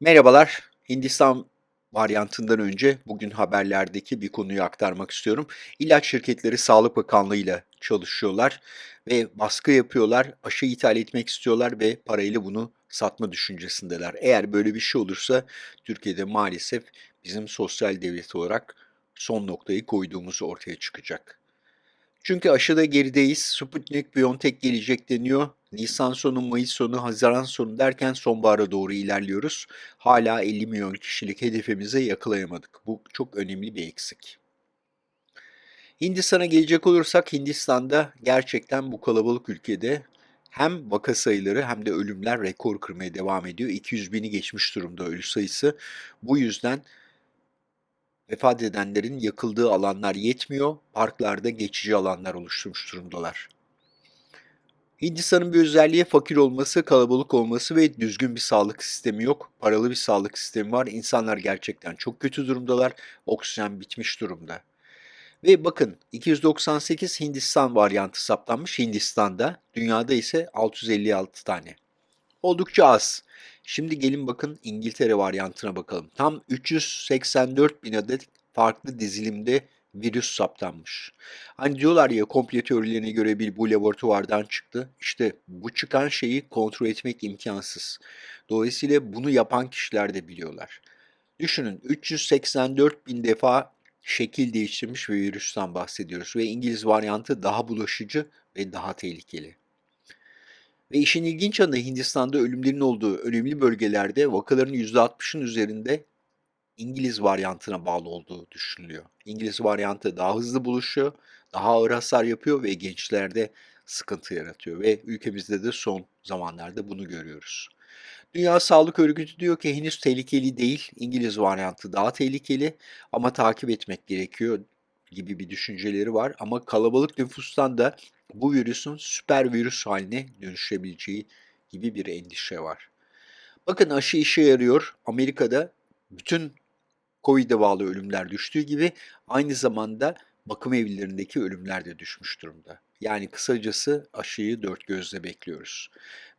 Merhabalar. Hindistan varyantından önce bugün haberlerdeki bir konuyu aktarmak istiyorum. İlaç şirketleri Sağlık Bakanlığı ile çalışıyorlar ve baskı yapıyorlar, aşı ithal etmek istiyorlar ve parayla bunu satma düşüncesindeler. Eğer böyle bir şey olursa Türkiye'de maalesef bizim sosyal devlet olarak son noktayı koyduğumuz ortaya çıkacak. Çünkü aşıda gerideyiz. Sputnik, BioNTech gelecek deniyor. Nisan sonu, Mayıs sonu, Haziran sonu derken sonbahara doğru ilerliyoruz. Hala 50 milyon kişilik hedefimize yakalayamadık. Bu çok önemli bir eksik. Hindistan'a gelecek olursak Hindistan'da gerçekten bu kalabalık ülkede hem vaka sayıları hem de ölümler rekor kırmaya devam ediyor. 200 bini geçmiş durumda ölü sayısı. Bu yüzden Vefat edenlerin yakıldığı alanlar yetmiyor, parklarda geçici alanlar oluşturmuş durumdalar. Hindistan'ın bir özelliği fakir olması, kalabalık olması ve düzgün bir sağlık sistemi yok. Paralı bir sağlık sistemi var. İnsanlar gerçekten çok kötü durumdalar. Oksijen bitmiş durumda. Ve bakın 298 Hindistan varyantı saptanmış Hindistan'da. Dünyada ise 656 tane. Oldukça az. Şimdi gelin bakın İngiltere varyantına bakalım. Tam 384 bin adet farklı dizilimde virüs saptanmış. Hani diyorlar ya komplo teorilerine göre bir bu laboratuvardan çıktı. İşte bu çıkan şeyi kontrol etmek imkansız. Dolayısıyla bunu yapan kişiler de biliyorlar. Düşünün 384 bin defa şekil değiştirmiş bir virüsten bahsediyoruz ve İngiliz varyantı daha bulaşıcı ve daha tehlikeli. Ve işin ilginç yanı Hindistan'da ölümlerin olduğu önemli bölgelerde vakaların %60'ın üzerinde İngiliz varyantına bağlı olduğu düşünülüyor. İngiliz varyantı daha hızlı buluşuyor, daha ağır hasar yapıyor ve gençlerde sıkıntı yaratıyor ve ülkemizde de son zamanlarda bunu görüyoruz. Dünya Sağlık Örgütü diyor ki henüz tehlikeli değil, İngiliz varyantı daha tehlikeli ama takip etmek gerekiyor gibi bir düşünceleri var. Ama kalabalık nüfustan da bu virüsün süper virüs haline dönüşebileceği gibi bir endişe var. Bakın aşı işe yarıyor. Amerika'da bütün Covid'e bağlı ölümler düştüğü gibi aynı zamanda bakım evlerindeki ölümler de düşmüş durumda. Yani kısacası aşıyı dört gözle bekliyoruz.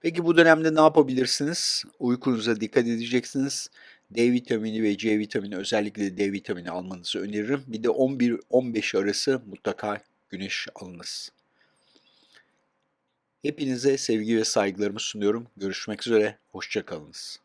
Peki bu dönemde ne yapabilirsiniz? Uykunuza dikkat edeceksiniz. D vitamini ve C vitamini özellikle D vitamini almanızı öneririm. Bir de 11-15 arası mutlaka güneş alınız. Hepinize sevgi ve saygılarımı sunuyorum. Görüşmek üzere, hoşçakalınız.